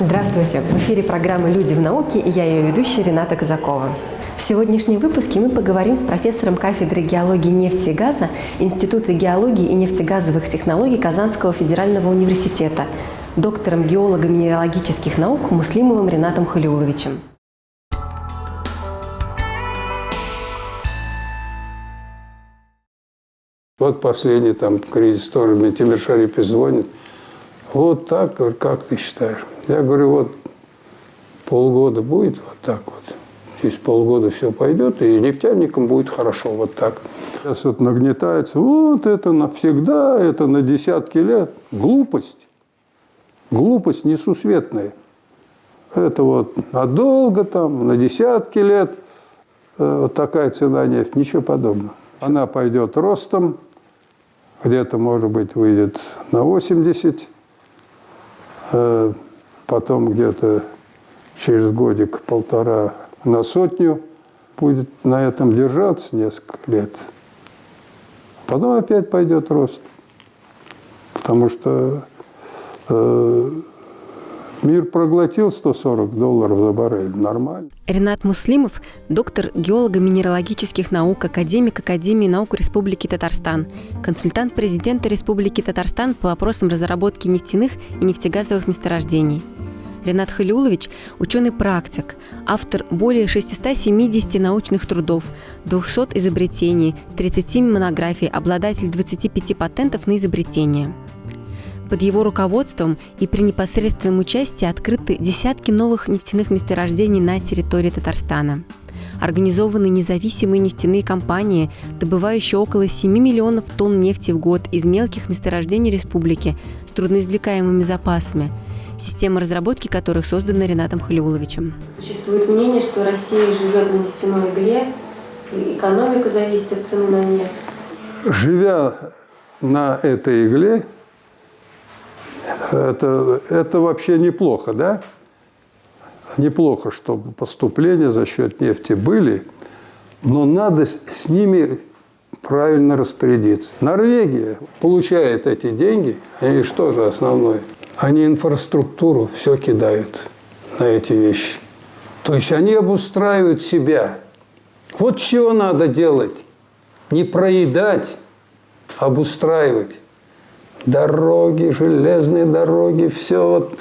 Здравствуйте! В эфире программы «Люди в науке» и я ее ведущая Рената Казакова. В сегодняшнем выпуске мы поговорим с профессором кафедры геологии нефти и газа Института геологии и нефтегазовых технологий Казанского федерального университета, доктором геолого-минералогических наук Муслимовым Ренатом Халиуловичем. Вот последний там кризис тоже, мне Тимир Шарипов звонит. Вот так, как ты считаешь? Я говорю, вот полгода будет вот так вот. Через полгода все пойдет, и нефтяникам будет хорошо вот так. Сейчас вот нагнетается, вот это навсегда, это на десятки лет. Глупость. Глупость несусветная. Это вот надолго там, на десятки лет э, вот такая цена нефти, ничего подобного. Она пойдет ростом, где-то, может быть, выйдет на 80, э, потом где-то через годик-полтора на сотню, будет на этом держаться несколько лет. Потом опять пойдет рост, потому что э, Мир проглотил 140 долларов за баррель. Нормально. Ренат Муслимов – доктор геолого-минералогических наук, академик Академии наук Республики Татарстан, консультант президента Республики Татарстан по вопросам разработки нефтяных и нефтегазовых месторождений. Ренат Халиулович – ученый-практик, автор более 670 научных трудов, 200 изобретений, 30 монографий, обладатель 25 патентов на изобретения – под его руководством и при непосредственном участии открыты десятки новых нефтяных месторождений на территории Татарстана. Организованы независимые нефтяные компании, добывающие около 7 миллионов тонн нефти в год из мелких месторождений республики с трудноизвлекаемыми запасами, система разработки которых создана Ренатом Халиуловичем. Существует мнение, что Россия живет на нефтяной игле, и экономика зависит от цены на нефть. Живя на этой игле, это, это вообще неплохо, да? Неплохо, чтобы поступления за счет нефти были, но надо с ними правильно распорядиться. Норвегия получает эти деньги, и что же основное? Они инфраструктуру все кидают на эти вещи. То есть они обустраивают себя. Вот чего надо делать. Не проедать, а обустраивать дороги, железные дороги, все вот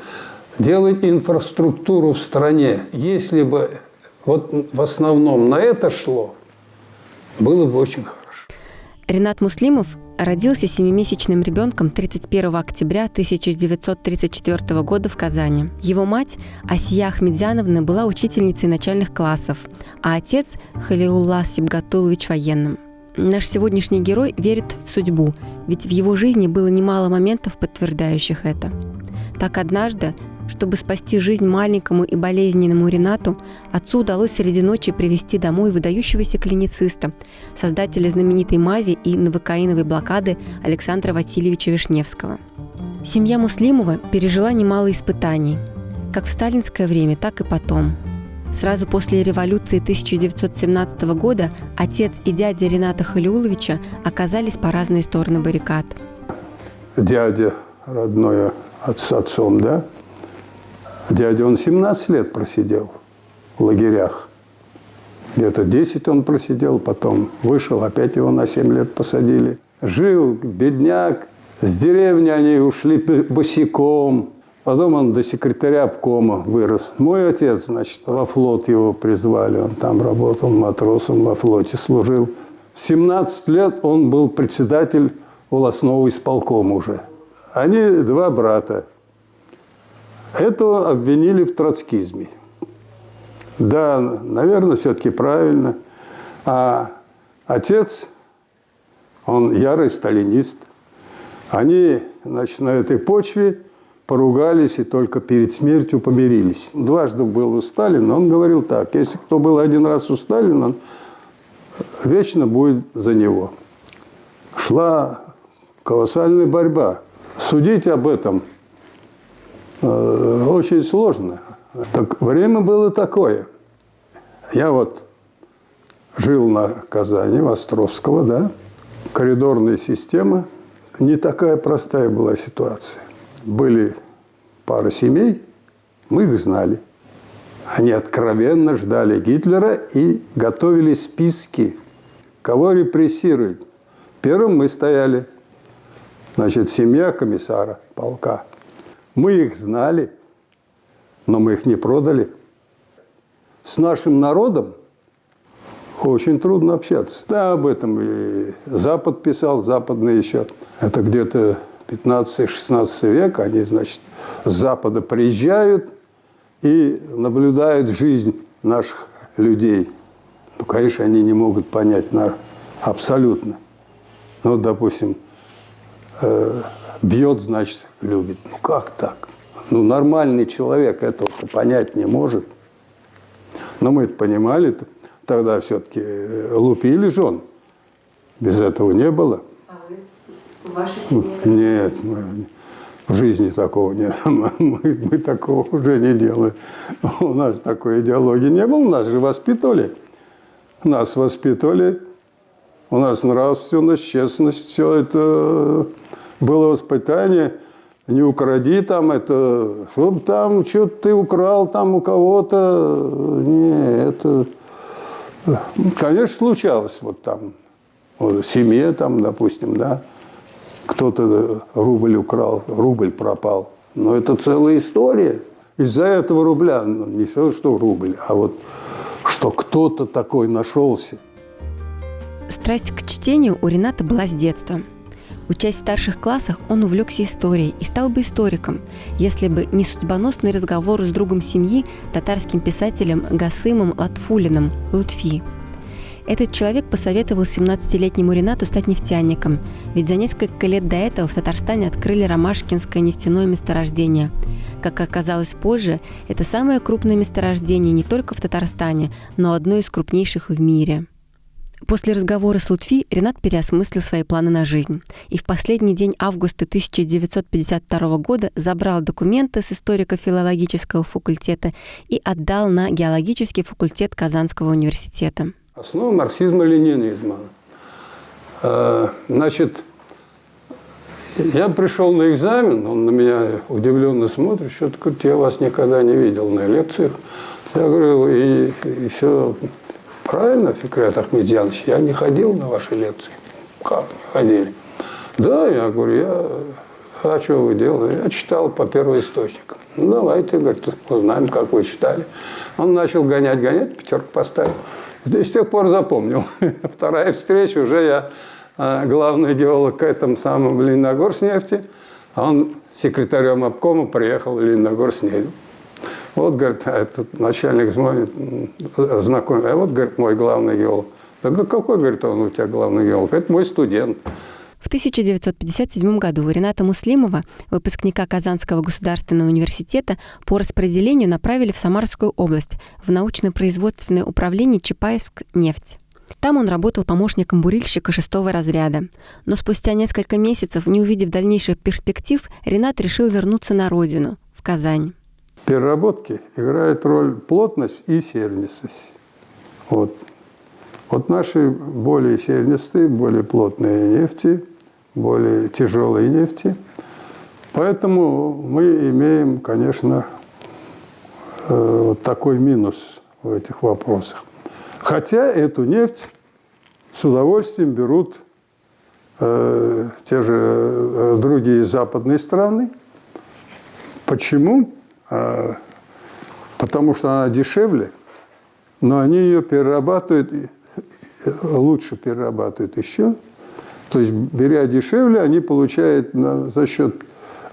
делать инфраструктуру в стране. Если бы вот в основном на это шло, было бы очень хорошо. Ренат Муслимов родился семимесячным ребенком 31 октября 1934 года в Казани. Его мать Асия Ахмедзяновна была учительницей начальных классов, а отец Халиулла Сибгатулович военным. Наш сегодняшний герой верит в судьбу, ведь в его жизни было немало моментов, подтверждающих это. Так однажды, чтобы спасти жизнь маленькому и болезненному Ренату, отцу удалось среди ночи привести домой выдающегося клинициста, создателя знаменитой мази и новокаиновой блокады Александра Васильевича Вишневского. Семья Муслимова пережила немало испытаний, как в сталинское время, так и потом – Сразу после революции 1917 года отец и дядя Рената Халиуловича оказались по разные стороны баррикад. Дядя родной с отцом, да? Дядя, он 17 лет просидел в лагерях. Где-то 10 он просидел, потом вышел, опять его на 7 лет посадили. Жил бедняк, с деревни они ушли босиком, Потом он до секретаря обкома вырос. Мой отец, значит, во флот его призвали. Он там работал матросом, во флоте служил. В 17 лет он был председатель волосного исполкома уже. Они два брата. Этого обвинили в троцкизме. Да, наверное, все-таки правильно. А отец, он ярый сталинист. Они, значит, на этой почве поругались и только перед смертью помирились. Дважды был у Сталина, он говорил так, если кто был один раз у Сталина, вечно будет за него. Шла колоссальная борьба. Судить об этом э, очень сложно. Так время было такое. Я вот жил на Казани, в Островского, да, коридорная система, не такая простая была ситуация были пара семей, Мы их знали. Они откровенно ждали Гитлера и готовили списки, кого репрессировать. Первым мы стояли, значит, семья комиссара полка. Мы их знали, но мы их не продали. С нашим народом очень трудно общаться. Да, об этом и Запад писал, западный еще. Это где-то 15-16 век. Они, значит, с Запада приезжают и наблюдают жизнь наших людей. Ну, конечно, они не могут понять на абсолютно. Ну, допустим, э, бьет, значит, любит. Ну, как так? Ну, нормальный человек этого понять не может. Но мы это понимали. -то тогда все-таки э, лупили жен. Без этого не было. В вашей семье? Нет, мы, в жизни такого нет. Мы, мы такого уже не делаем. У нас такой идеологии не было. Нас же воспитывали. Нас воспитывали. У нас нравственность, честность, все это было воспитание. Не укради там это, чтобы там что-то ты украл там у кого-то. Не, это Конечно, случалось вот там, в семье там, допустим, да, кто-то рубль украл, рубль пропал. Но это целая история. Из-за этого рубля, ну, не все, что рубль, а вот что кто-то такой нашелся. Страсть к чтению у Рената была с детства – Учась в старших классах, он увлекся историей и стал бы историком, если бы не судьбоносный разговор с другом семьи, татарским писателем Гасымом Латфулиным Лутфи. Этот человек посоветовал 17-летнему Ренату стать нефтяником, ведь за несколько лет до этого в Татарстане открыли Ромашкинское нефтяное месторождение. Как оказалось позже, это самое крупное месторождение не только в Татарстане, но одно из крупнейших в мире – После разговора с Лутфи Ренат переосмыслил свои планы на жизнь и в последний день августа 1952 года забрал документы с историко-филологического факультета и отдал на геологический факультет Казанского университета. Основа марксизма-ленинизма. Э, значит, я пришел на экзамен, он на меня удивленно смотрит, что-то говорит, я вас никогда не видел на лекциях. Я говорю, и, и все Правильно, Фикрет Ахмедьянович, я не ходил на ваши лекции. Как не ходили? Да, я говорю, я... А что вы делали? Я читал по первоисточникам. Ну, давайте, говорит, узнаем, как вы читали. Он начал гонять, гонять, пятерку поставил. И с тех пор запомнил. Вторая встреча, уже я а, главный геолог к этому самому Лениногорснефти. А он секретарем обкома приехал в Лениногорснефть. Вот, говорит, а этот начальник звонит, знакомый, а вот, говорит, мой главный геолог. Да какой, говорит, он у тебя главный геолог? Это мой студент. В 1957 году Рената Муслимова, выпускника Казанского государственного университета, по распределению направили в Самарскую область, в научно-производственное управление Чапаевск нефть. Там он работал помощником бурильщика шестого разряда. Но спустя несколько месяцев, не увидев дальнейших перспектив, Ренат решил вернуться на родину, в Казань переработки играет роль плотность и сернистость. Вот. Вот наши более сернистые, более плотные нефти, более тяжелые нефти. Поэтому мы имеем, конечно, э, такой минус в этих вопросах. Хотя эту нефть с удовольствием берут э, те же э, другие западные страны. Почему? А, потому что она дешевле, но они ее перерабатывают, лучше перерабатывают еще. То есть, беря дешевле, они получают на, за счет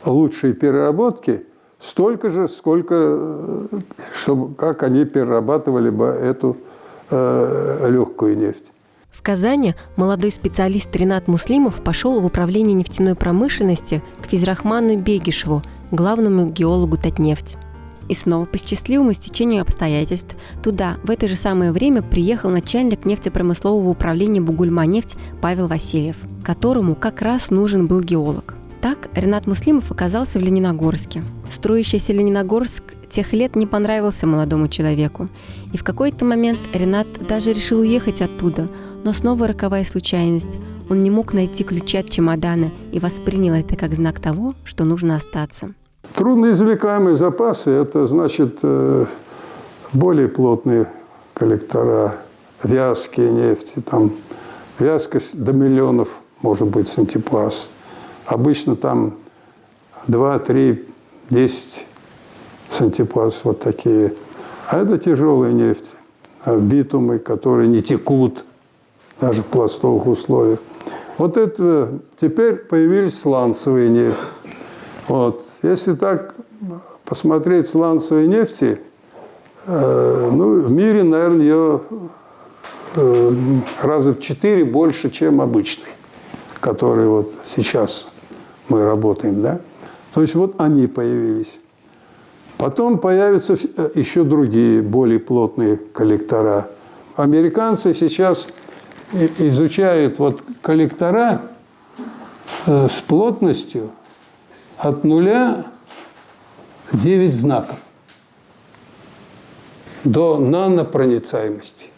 лучшей переработки столько же, сколько, чтобы, как они перерабатывали бы эту э, легкую нефть. В Казани молодой специалист Ренат Муслимов пошел в управление нефтяной промышленности к Физрахману Бегишеву, главному геологу Татнефть. И снова по счастливому стечению обстоятельств туда в это же самое время приехал начальник нефтепромыслового управления «Бугульма-нефть» Павел Васильев, которому как раз нужен был геолог. Так Ренат Муслимов оказался в Лениногорске. Строящийся Лениногорск тех лет не понравился молодому человеку. И в какой-то момент Ренат даже решил уехать оттуда, но снова роковая случайность. Он не мог найти ключи от чемодана и воспринял это как знак того, что нужно остаться. Трудноизвлекаемые запасы – это значит э, более плотные коллектора, вязкие нефти, там вязкость до миллионов может быть сантипаз. Обычно там 2, 3, 10 сантипаз вот такие. А это тяжелая нефть, а битумы, которые не текут даже в пластовых условиях. Вот это теперь появились сланцевые нефти. Вот. Если так посмотреть сланцевые нефти, э, ну, в мире, наверное, ее э, раза в четыре больше, чем обычный, который вот сейчас мы работаем, да? То есть вот они появились. Потом появятся э, еще другие, более плотные коллектора. Американцы сейчас изучают вот коллектора с плотностью от нуля 9 знаков до нанопроницаемости.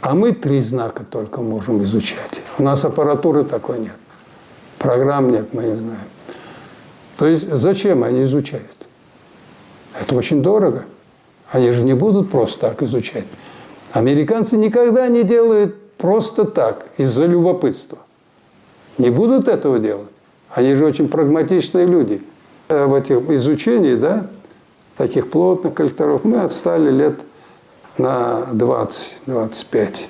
А мы три знака только можем изучать. У нас аппаратуры такой нет. Программ нет, мы не знаем. То есть зачем они изучают? Это очень дорого. Они же не будут просто так изучать. Американцы никогда не делают просто так, из-за любопытства. Не будут этого делать. Они же очень прагматичные люди. Э, в этих изучении, да, таких плотных коллекторов мы отстали лет на 20-25.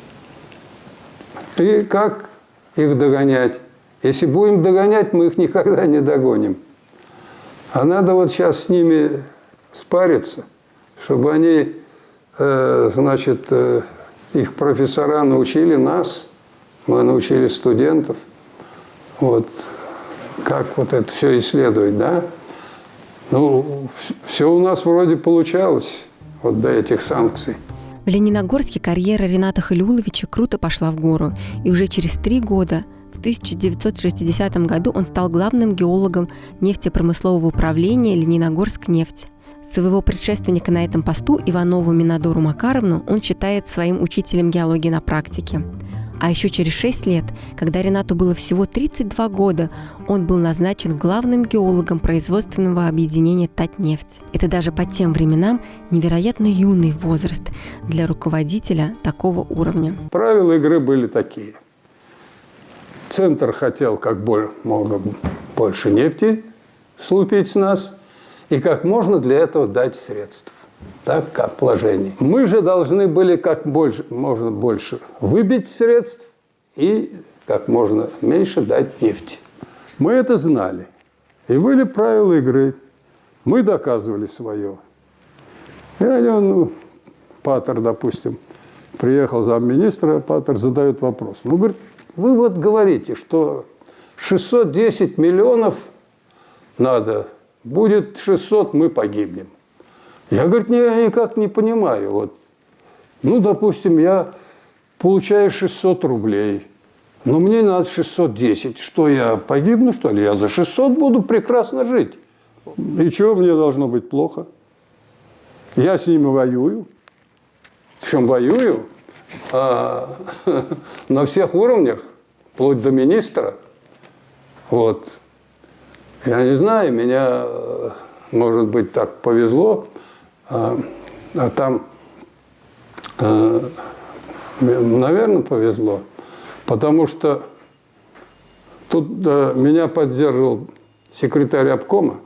И как их догонять? Если будем догонять, мы их никогда не догоним. А надо вот сейчас с ними спариться, чтобы они, э, значит, э, их профессора научили нас, мы научили студентов, вот, как вот это все исследовать, да? Ну, все у нас вроде получалось вот до этих санкций. В Лениногорске карьера Рената Халиуловича круто пошла в гору, и уже через три года – в 1960 году он стал главным геологом нефтепромыслового управления «Лениногорск нефть». Своего предшественника на этом посту Иванову Минадору Макаровну он считает своим учителем геологии на практике. А еще через 6 лет, когда Ренату было всего 32 года, он был назначен главным геологом производственного объединения «Татнефть». Это даже по тем временам невероятно юный возраст для руководителя такого уровня. Правила игры были такие – Центр хотел как много больше нефти слупить с нас и как можно для этого дать средств, так, как вложений. Мы же должны были как больше, можно больше выбить средств и как можно меньше дать нефти. Мы это знали. И были правила игры. Мы доказывали свое. И они, ну, Паттер, допустим, приехал замминистра, Паттер задает вопрос. Ну, говорит, вы вот говорите, что 610 миллионов надо, будет 600, мы погибнем. Я, говорит, не, никак не понимаю. Вот. Ну, допустим, я получаю 600 рублей, но мне надо 610. Что, я погибну, что ли? Я за 600 буду прекрасно жить. И чего мне должно быть плохо? Я с ними воюю. Причем воюю а, на всех уровнях, вплоть до министра. Вот. Я не знаю, меня, может быть, так повезло, там, а, наверное, повезло, потому что тут меня поддерживал секретарь обкома,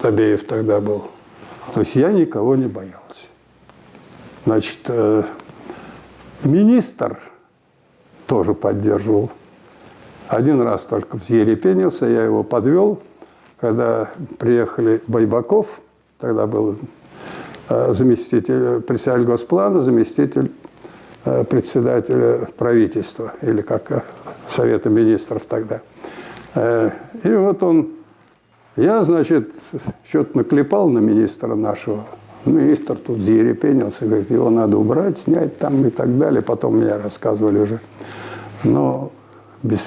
Табеев тогда был. То есть я никого не боялся. Значит, э, Министр тоже поддерживал. Один раз только взъерепенился, я его подвел, когда приехали Байбаков, тогда был э, заместитель председатель Госплана, заместитель э, председателя правительства, или как э, Совета министров тогда. И вот он, я, значит, что-то наклепал на министра нашего, Министр тут зерепенился, говорит, его надо убрать, снять там и так далее. Потом мне рассказывали уже. Но без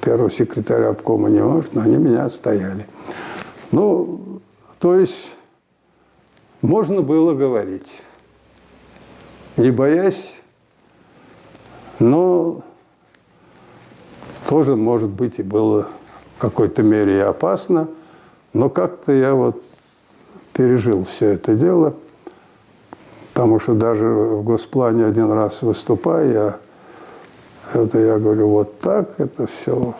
первого секретаря обкома не может, но они меня отстояли. Ну, то есть можно было говорить, не боясь, но тоже, может быть, и было в какой-то мере и опасно, Но как-то я вот пережил все это дело, потому что даже в госплане один раз выступая, это я говорю, вот так это все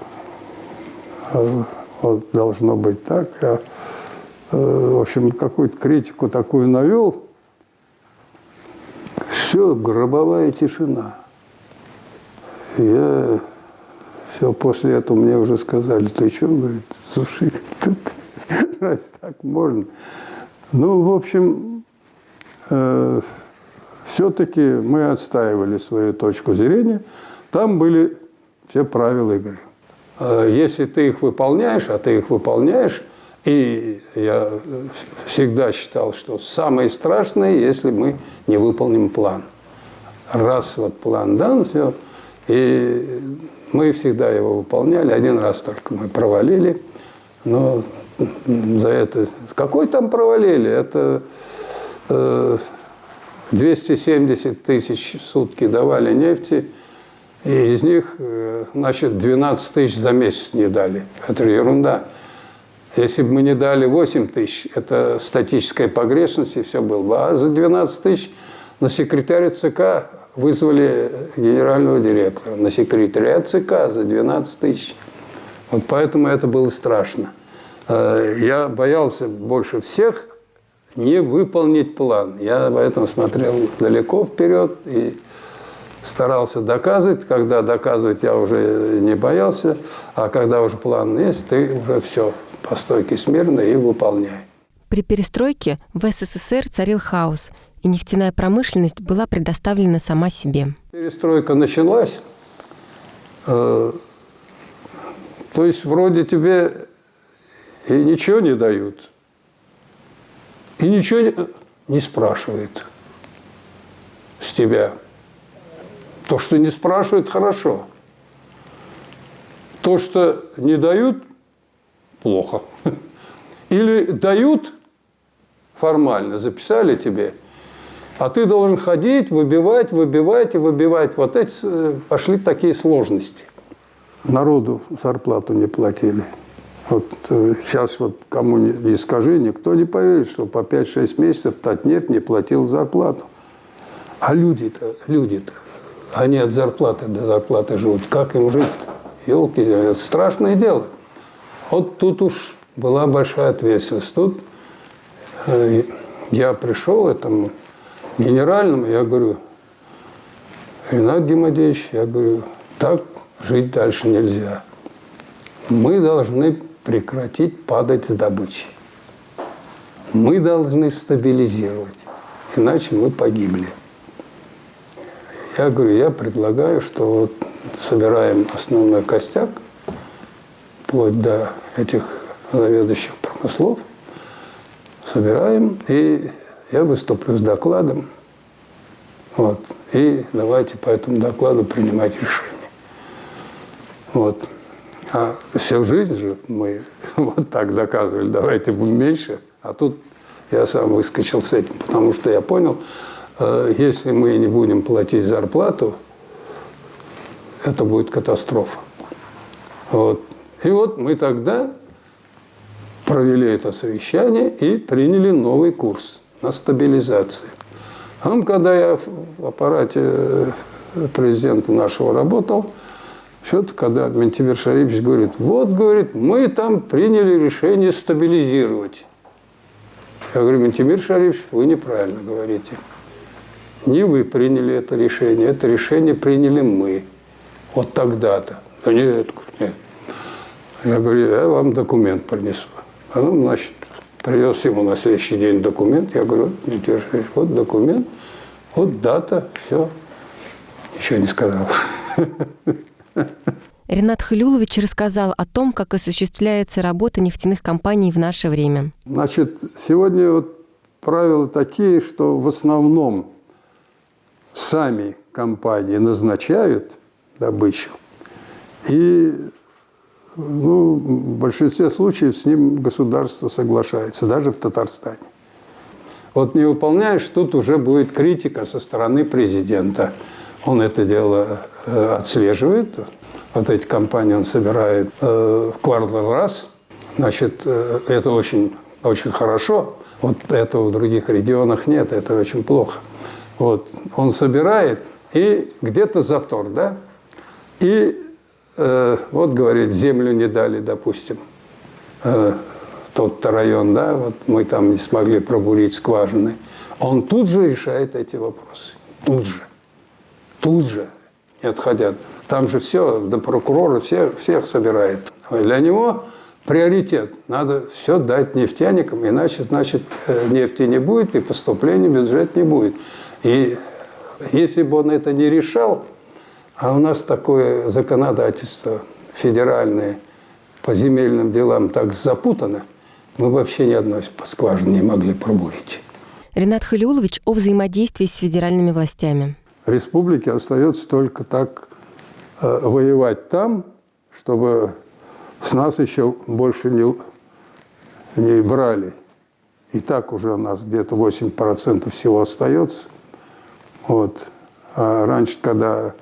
а, вот должно быть так. Я, э, в общем, какую-то критику такую навел. Все, гробовая тишина. Я все, после этого мне уже сказали, ты что, говорит, слушай, раз так можно. Ну, в общем, э, все-таки мы отстаивали свою точку зрения. Там были все правила игры. Э, если ты их выполняешь, а ты их выполняешь, и я всегда считал, что самое страшное, если мы не выполним план. Раз вот план дан, все, и мы всегда его выполняли. Один раз только мы провалили, но за это... Какой там провалили? Это 270 э, тысяч в сутки давали нефти, и из них, э, значит, 12 тысяч за месяц не дали. Это ерунда. Если бы мы не дали 8 тысяч, это статическая погрешность, и все было бы. А за 12 тысяч на секретаря ЦК вызвали генерального директора. На секретаря ЦК за 12 тысяч. Вот поэтому это было страшно. Э, я боялся больше всех не выполнить план. Я поэтому смотрел далеко вперед и старался доказывать. Когда доказывать я уже не боялся, а когда уже план есть, ты уже все по стойке смирно и выполняй. При перестройке в СССР царил хаос, и нефтяная промышленность была предоставлена сама себе. Перестройка началась, э, то есть вроде тебе и ничего не дают, и ничего не, не спрашивают с тебя. То, что не спрашивают, хорошо. То, что не дают, плохо. Или дают формально, записали тебе, а ты должен ходить, выбивать, выбивать и выбивать. Вот эти э, пошли такие сложности. Народу зарплату не платили. Вот сейчас э, вот кому не скажи, никто не поверит, что по 5-6 месяцев Татнефть не платил зарплату. А люди-то, люди-то, они от зарплаты до зарплаты живут. Как им жить? Елки, это страшное дело. Вот тут уж была большая ответственность. Тут э, я пришел этому генеральному, я говорю, Ренат Гемадеевич, я говорю, так жить дальше нельзя. Мы должны прекратить падать с добычи. Мы должны стабилизировать, иначе мы погибли. Я говорю, я предлагаю, что вот собираем основной костяк, вплоть до этих заведующих промыслов, собираем, и я выступлю с докладом. Вот. И давайте по этому докладу принимать решение. Вот. А всю жизнь же мы вот так доказывали, давайте будем меньше. А тут я сам выскочил с этим, потому что я понял, Э, если мы не будем платить зарплату, это будет катастрофа. Вот. И вот мы тогда провели это совещание и приняли новый курс на стабилизацию. А когда я в аппарате э, президента нашего работал, что-то, когда Ментимир Шарипович говорит, вот, говорит, мы там приняли решение стабилизировать. Я говорю, Ментимир Шарипович, вы неправильно говорите. Не вы приняли это решение, это решение приняли мы. Вот тогда-то. Да нет, нет. Я говорю, я вам документ принесу. А ну, значит, привез ему на следующий день документ. Я говорю, вот, не держись, вот документ, вот дата, все. Ничего не сказал. Ренат Халюлович рассказал о том, как осуществляется работа нефтяных компаний в наше время. Значит, сегодня вот правила такие, что в основном сами компании назначают добычу, и ну, в большинстве случаев с ним государство соглашается, даже в Татарстане. Вот не выполняешь, тут уже будет критика со стороны президента. Он это дело э, отслеживает. Вот эти компании он собирает э, в квартал раз. Значит, э, это очень, очень хорошо. Вот этого в других регионах нет, это очень плохо. Вот. Он собирает, и где-то затор, да? И вот, говорит, землю не дали, допустим, э, тот-то район, да, вот мы там не смогли пробурить скважины. Он тут же решает эти вопросы. Тут же. Тут же. Не отходя. Там же все, до прокурора всех, всех собирает. Для него приоритет. Надо все дать нефтяникам, иначе, значит, э, нефти не будет и поступления в бюджет не будет. И если бы он это не решал, а у нас такое законодательство федеральное по земельным делам так запутано, мы вообще ни одной скважины не могли пробурить. Ренат Халиулович о взаимодействии с федеральными властями. Республике остается только так э, воевать там, чтобы с нас еще больше не, не брали. И так уже у нас где-то 8% всего остается. Вот. А раньше, когда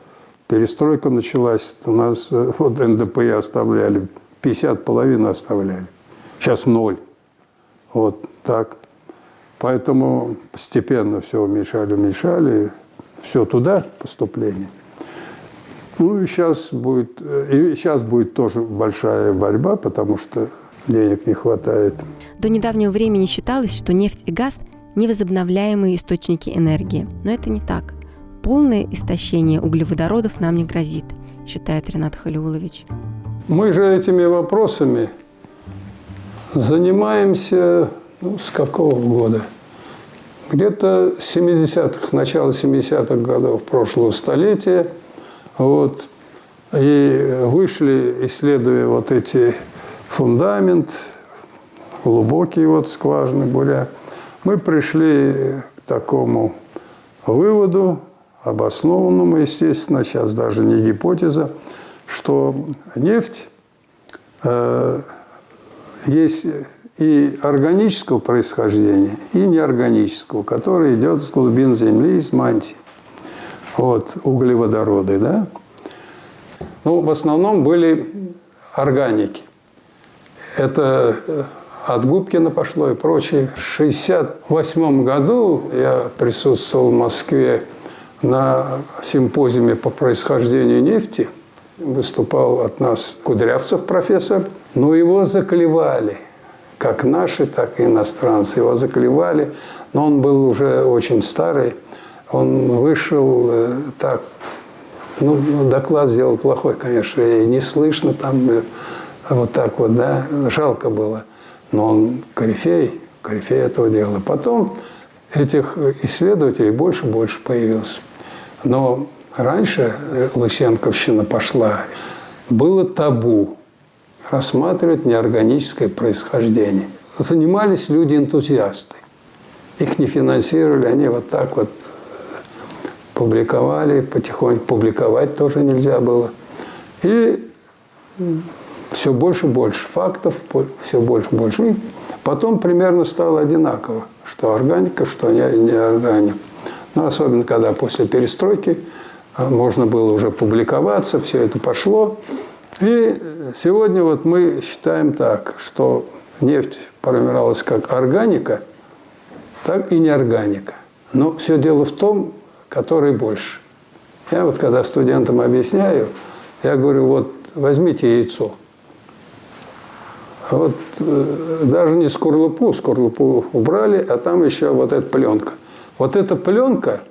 перестройка началась, у нас э, вот НДП оставляли, 50 половины оставляли. Сейчас ноль. Вот так. Поэтому постепенно все уменьшали, уменьшали, все туда поступление. Ну и сейчас будет, и сейчас будет тоже большая борьба, потому что денег не хватает. До недавнего времени считалось, что нефть и газ – невозобновляемые источники энергии. Но это не так. Полное истощение углеводородов нам не грозит, считает Ренат Халиулович. Мы же этими вопросами занимаемся ну, с какого года? Где-то с 70-х, с начала 70-х годов прошлого столетия. Вот. И вышли, исследуя вот эти фундамент, глубокие вот скважины буря, мы пришли к такому выводу, обоснованному, естественно, сейчас даже не гипотеза, что нефть э, есть и органического происхождения, и неорганического, который идет с глубин Земли, из мантии. Вот, углеводороды, да? Ну, в основном были органики. Это э, от Губкина пошло и прочее. В 1968 году я присутствовал в Москве на симпозиуме по происхождению нефти. Выступал от нас Кудрявцев профессор. Но его заклевали – как наши, так и иностранцы. Его заклевали, но он был уже очень старый. Он вышел э, так, ну, ну, доклад сделал плохой, конечно, и не слышно там э, вот так вот, да, жалко было. Но он корифей, корифей этого дела. Потом этих исследователей больше и больше появилось. Но раньше э, Лысенковщина пошла, было табу рассматривать неорганическое происхождение. Занимались люди-энтузиасты. Их не финансировали, они вот так вот публиковали, потихоньку публиковать тоже нельзя было. И все больше и больше фактов, все больше и больше. И потом примерно стало одинаково, что органика, что не органика. Ну, особенно, когда после перестройки а, можно было уже публиковаться, все это пошло. И сегодня вот мы считаем так, что нефть формировалась как органика, так и неорганика. Но все дело в том, который больше. Я вот когда студентам объясняю, я говорю, вот возьмите яйцо. Вот э, даже не скорлупу, скорлупу убрали, а там еще вот эта пленка. Вот эта пленка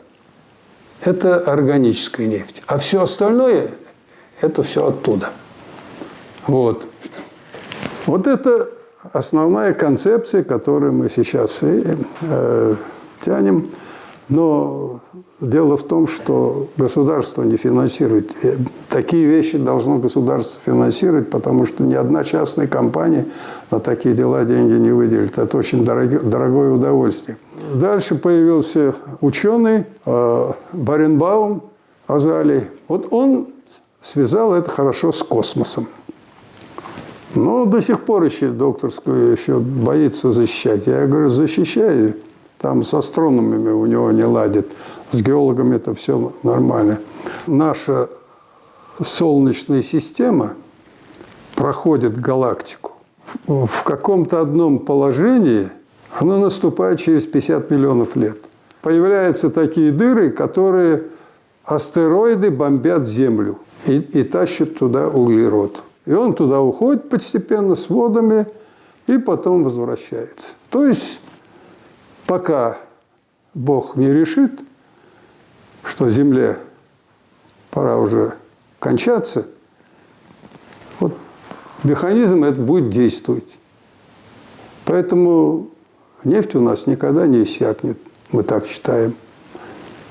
– это органическая нефть. А все остальное – это все оттуда. Вот. Вот это основная концепция, которую мы сейчас и, э, тянем. Но дело в том, что государство не финансирует. И такие вещи должно государство финансировать, потому что ни одна частная компания на такие дела деньги не выделит. Это очень дорогое, дорогое удовольствие. Дальше появился ученый э, Баренбаум Азалий. Вот он связал это хорошо с космосом. Но до сих пор еще докторскую еще боится защищать. Я говорю, защищай. Там с астрономами у него не ладит. С геологами это все нормально. Наша Солнечная система проходит галактику в каком-то одном положении, оно наступает через 50 миллионов лет. Появляются такие дыры, которые астероиды бомбят Землю и, и тащат туда углерод. И он туда уходит постепенно с водами и потом возвращается. То есть пока Бог не решит, что Земле пора уже кончаться, вот механизм этот будет действовать. Поэтому нефть у нас никогда не иссякнет, мы так считаем.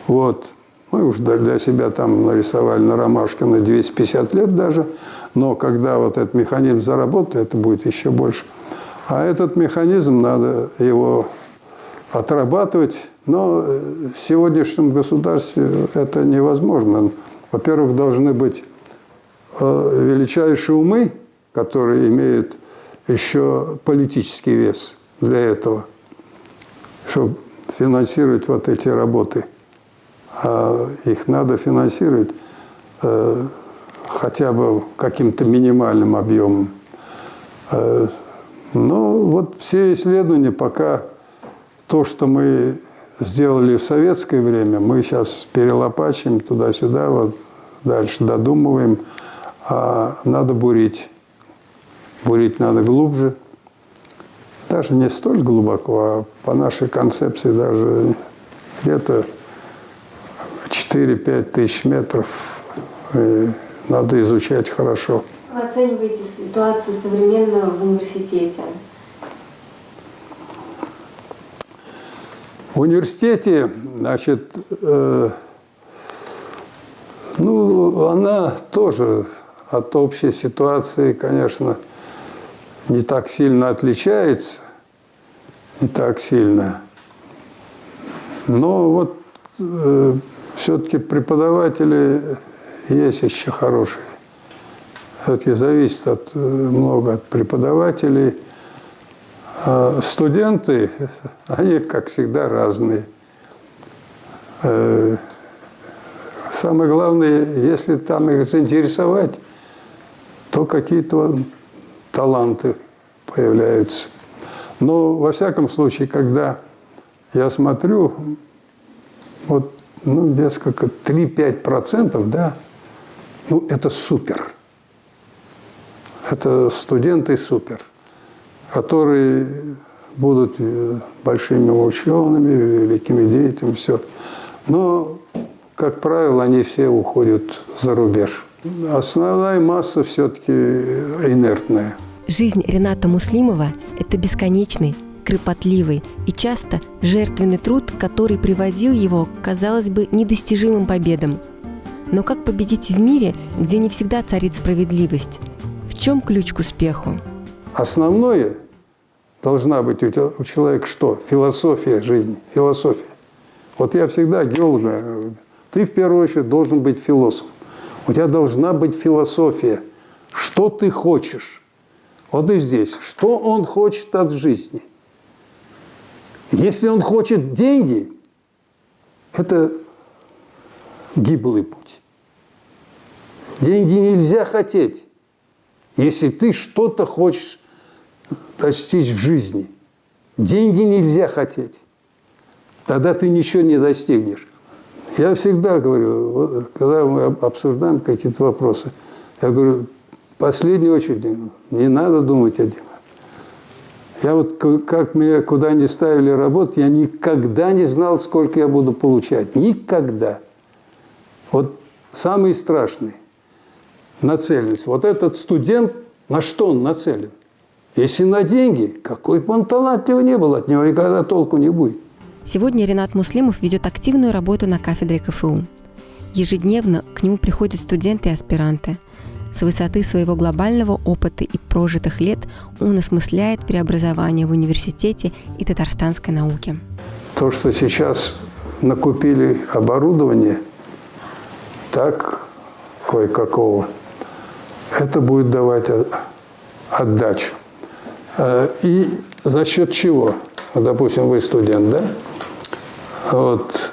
Вот. Мы уж для себя там нарисовали на ромашке на 250 лет даже, но когда вот этот механизм заработает, это будет еще больше. А этот механизм, надо его отрабатывать, но в сегодняшнем государстве это невозможно. Во-первых, должны быть э, величайшие умы, которые имеют еще политический вес для этого, чтобы финансировать вот эти работы – а их надо финансировать э, хотя бы каким-то минимальным объемом. Э, но вот все исследования пока то, что мы сделали в советское время, мы сейчас перелопачиваем туда-сюда, вот дальше додумываем, а надо бурить. Бурить надо глубже. Даже не столь глубоко, а по нашей концепции даже где-то 4-5 тысяч метров. Надо изучать хорошо. Вы оцениваете ситуацию современную в университете? В университете, значит, э, ну, она тоже от общей ситуации, конечно, не так сильно отличается, не так сильно. Но вот э, все-таки преподаватели есть еще хорошие. Все-таки зависит от, э, много от преподавателей. А студенты, они, как всегда, разные. Э, самое главное, если там их заинтересовать, то какие-то таланты появляются. Но, во всяком случае, когда я смотрю, вот ну, несколько, 3-5%, да, ну, это супер. Это студенты супер, которые будут э, большими учеными, великими деятелями, все. Но, как правило, они все уходят за рубеж. Основная масса все-таки инертная. Жизнь Рената Муслимова – это бесконечный, кропотливый и часто жертвенный труд, который приводил его к, казалось бы, недостижимым победам. Но как победить в мире, где не всегда царит справедливость? В чем ключ к успеху? Основное должна быть у, человека что? Философия жизни, философия. Вот я всегда геолога, ты в первую очередь должен быть философом. У тебя должна быть философия. Что ты хочешь? Вот и здесь. Что он хочет от жизни – если он хочет деньги, это гиблый путь. Деньги нельзя хотеть, если ты что-то хочешь достичь в жизни. Деньги нельзя хотеть. Тогда ты ничего не достигнешь. Я всегда говорю, когда мы обсуждаем какие-то вопросы, я говорю, в последнюю очередь не надо думать о деньгах. Я вот, как меня куда ни ставили работать, я никогда не знал, сколько я буду получать. Никогда. Вот самый страшный нацеленность. Вот этот студент, на что он нацелен? Если на деньги, какой бы он талантливый не был, от него никогда толку не будет. Сегодня Ренат Муслимов ведет активную работу на кафедре КФУ. Ежедневно к нему приходят студенты и аспиранты – с высоты своего глобального опыта и прожитых лет он осмысляет преобразование в университете и татарстанской науке. То, что сейчас накупили оборудование, так кое-какого, это будет давать отдачу. Э, и за счет чего? Допустим, вы студент, да? Вот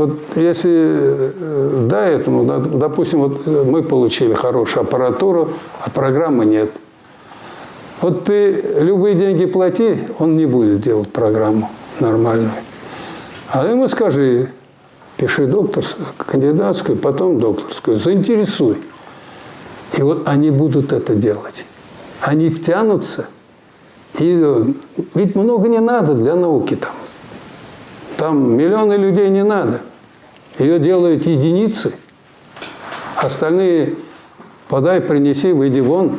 вот если э, до этому, допустим, вот мы получили хорошую аппаратуру, а программы нет. Вот ты любые деньги плати, он не будет делать программу нормальную. А ему скажи, пиши докторскую, кандидатскую, потом докторскую, заинтересуй. И вот они будут это делать. Они втянутся. И ведь много не надо для науки там. Там миллионы людей не надо. Ее делают единицы. Остальные подай, принеси, выйди вон.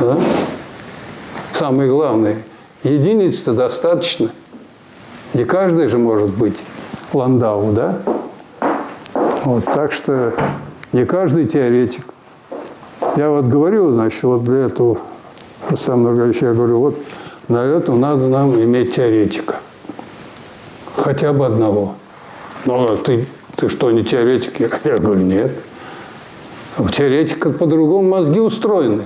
Да? Самое главное, единиц-то достаточно. Не каждый же может быть Ландау, да? Вот, так что не каждый теоретик. Я вот говорю, значит, вот для этого, Рустам Нургалевич, я говорю, вот на это надо нам иметь теоретика. Хотя бы одного. Но ты, ты что, не теоретик? Я, я говорю, нет. У теоретика по-другому мозги устроены.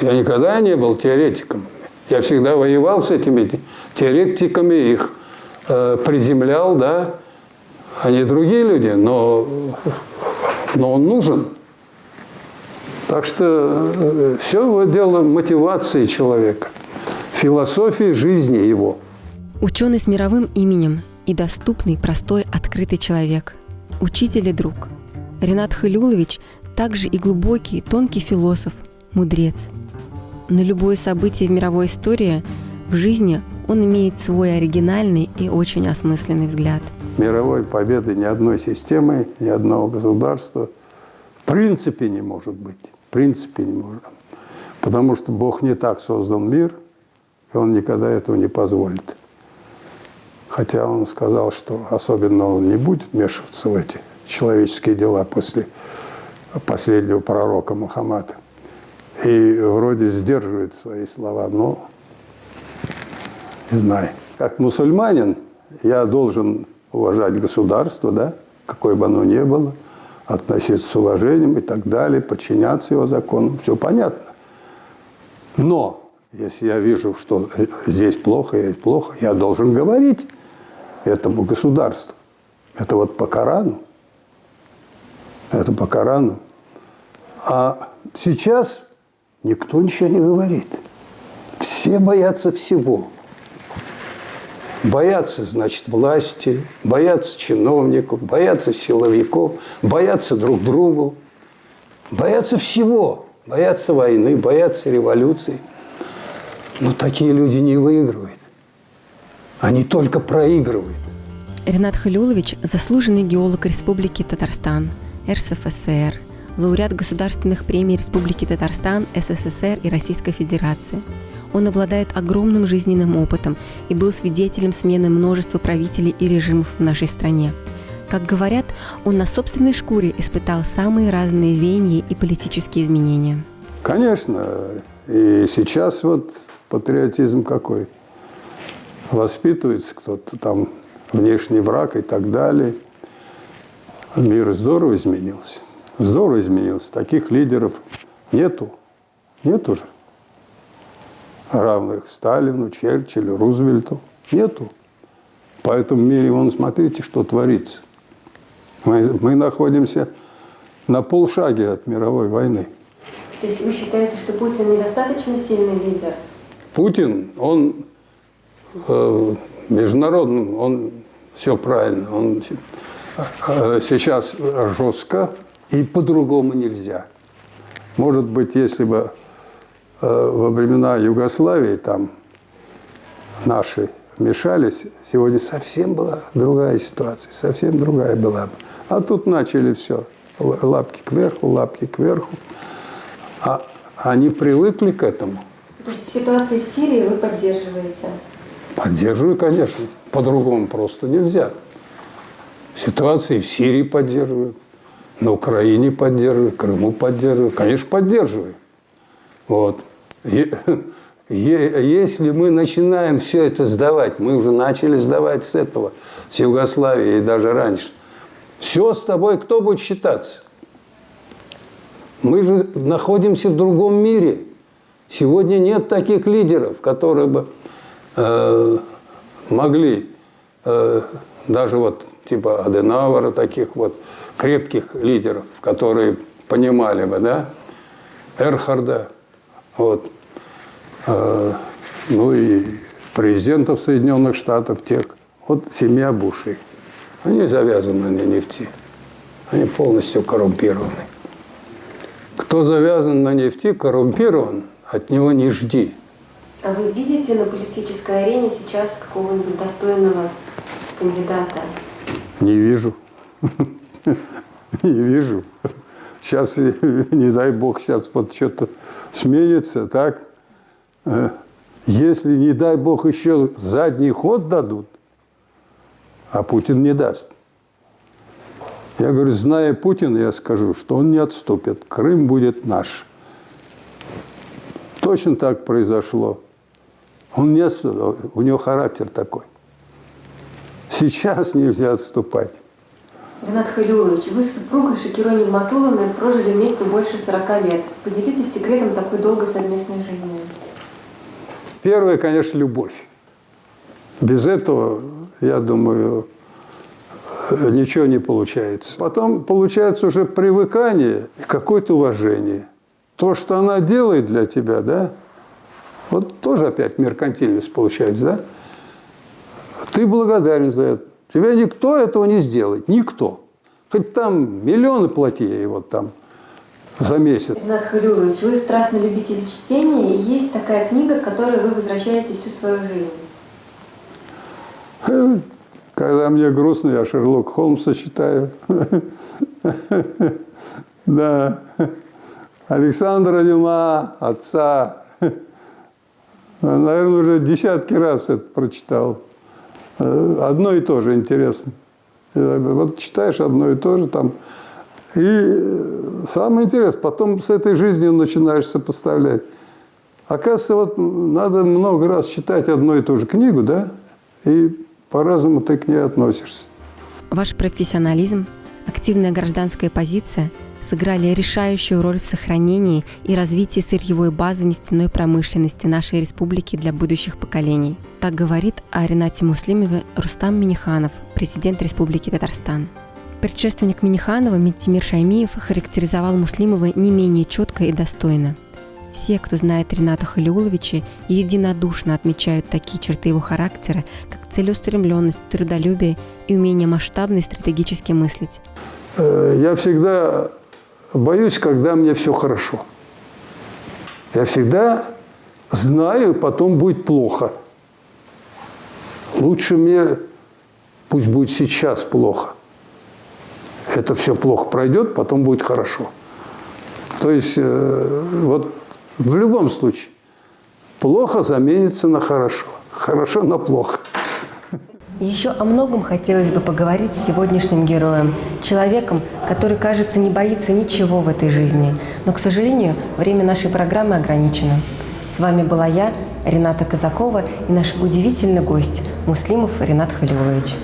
Я никогда не был теоретиком. Я всегда воевал с этими теоретиками, их э, приземлял, да. Они другие люди, но, но он нужен. Так что э, все дело мотивации человека, философии жизни его. Ученый с мировым именем и доступный, простой, открытый человек. Учитель и друг. Ренат Халюлович также и глубокий, тонкий философ, мудрец – на любое событие в мировой истории в жизни он имеет свой оригинальный и очень осмысленный взгляд. Мировой победы ни одной системы, ни одного государства в принципе не может быть. Принципе не может. Потому что Бог не так создал мир, и Он никогда этого не позволит. Хотя Он сказал, что особенно Он не будет вмешиваться в эти человеческие дела после последнего пророка Мухаммада и вроде сдерживает свои слова, но не знаю. Как мусульманин я должен уважать государство, да, какое бы оно ни было, относиться с уважением и так далее, подчиняться его законам, все понятно. Но если я вижу, что здесь плохо, здесь плохо, я должен говорить этому государству. Это вот по Корану. Это по Корану. А сейчас Никто ничего не говорит. Все боятся всего. Боятся, значит, власти, боятся чиновников, боятся силовиков, боятся друг другу, боятся всего. Боятся войны, боятся революции. Но такие люди не выигрывают. Они только проигрывают. Ренат Халюлович – заслуженный геолог Республики Татарстан, РСФСР – лауреат государственных премий Республики Татарстан, СССР и Российской Федерации. Он обладает огромным жизненным опытом и был свидетелем смены множества правителей и режимов в нашей стране. Как говорят, он на собственной шкуре испытал самые разные веяния и политические изменения. Конечно. И сейчас вот патриотизм какой? Воспитывается кто-то там, внешний враг и так далее. Мир здорово изменился здорово изменился. Таких лидеров нету. Нету же. Равных Сталину, Черчиллю, Рузвельту. Нету. По этому мире, вон, смотрите, что творится. Мы, мы находимся на полшаге от мировой войны. То есть вы считаете, что Путин недостаточно сильный лидер? Путин, он э, международный, он все правильно. Он э, сейчас жестко и по-другому нельзя. Может быть, если бы во времена Югославии там наши вмешались, сегодня совсем была другая ситуация, совсем другая была бы. А тут начали все, лапки кверху, лапки кверху. А они привыкли к этому. То есть в ситуации с Сирией вы поддерживаете? Поддерживаю, конечно. По-другому просто нельзя. Ситуации в Сирии поддерживаю на Украине поддерживаю, Крыму поддерживаю, конечно, поддерживаю. Вот. Если мы начинаем все это сдавать, мы уже начали сдавать с этого, с Югославии и даже раньше, все с тобой кто будет считаться? Мы же находимся в другом мире. Сегодня нет таких лидеров, которые бы э, могли, э, даже вот типа Аденауэра, таких вот, крепких лидеров, которые понимали бы, да, Эрхарда, Вот. А, ну и президентов Соединенных Штатов, тех. Вот семья Бушей. Они завязаны на нефти. Они полностью коррумпированы. Кто завязан на нефти, коррумпирован, от него не жди. А вы видите на политической арене сейчас какого-нибудь достойного кандидата? Не вижу. Не вижу. Сейчас, не дай бог, сейчас вот что-то сменится, так? Э, если, не дай бог, еще задний ход дадут, а Путин не даст. Я говорю, зная Путина, я скажу, что он не отступит. Крым будет наш. Точно так произошло. Он не отступил, у него характер такой. Сейчас нельзя отступать. Ренат Халюлович, вы с супругой Шакирой Нигматуловной прожили вместе больше 40 лет. Поделитесь секретом такой долгой совместной жизни. Первое, конечно, любовь. Без этого, я думаю, ничего не получается. Потом получается уже привыкание и какое-то уважение. То, что она делает для тебя, да, вот тоже опять меркантильность получается, да? Ты благодарен за это. Тебе никто этого не сделает, никто. Хоть там миллионы плати ей вот там за месяц. Ренат Халюрович, вы страстный любитель чтения, и есть такая книга, к которой вы возвращаетесь всю свою жизнь. Когда мне грустно, я Шерлок Холмса читаю. Да. Александра Дюма, отца. Наверное, уже десятки раз это прочитал. Одно и то же интересно. Вот читаешь одно и то же там. И самое интересное, потом с этой жизнью начинаешь сопоставлять. Оказывается, вот надо много раз читать одну и ту же книгу, да, и по-разному ты к ней относишься. Ваш профессионализм, активная гражданская позиция сыграли решающую роль в сохранении и развитии сырьевой базы нефтяной промышленности нашей республики для будущих поколений. Так говорит о Ренате Муслимове Рустам Миниханов, президент Республики Татарстан. Предшественник Миниханова Митимир Шаймиев характеризовал Муслимова не менее четко и достойно – все, кто знает Рената Халиуловича, единодушно отмечают такие черты его характера, как целеустремленность, трудолюбие и умение масштабно и стратегически мыслить. Э, я всегда боюсь, когда мне все хорошо. Я всегда знаю, потом будет плохо. Лучше мне, пусть будет сейчас плохо. Это все плохо пройдет, потом будет хорошо. То есть э, вот в любом случае, плохо заменится на хорошо. Хорошо на плохо. Еще о многом хотелось бы поговорить с сегодняшним героем, человеком, который, кажется, не боится ничего в этой жизни. Но, к сожалению, время нашей программы ограничено. С вами была я, Рената Казакова, и наш удивительный гость Муслимов Ренат Халилович.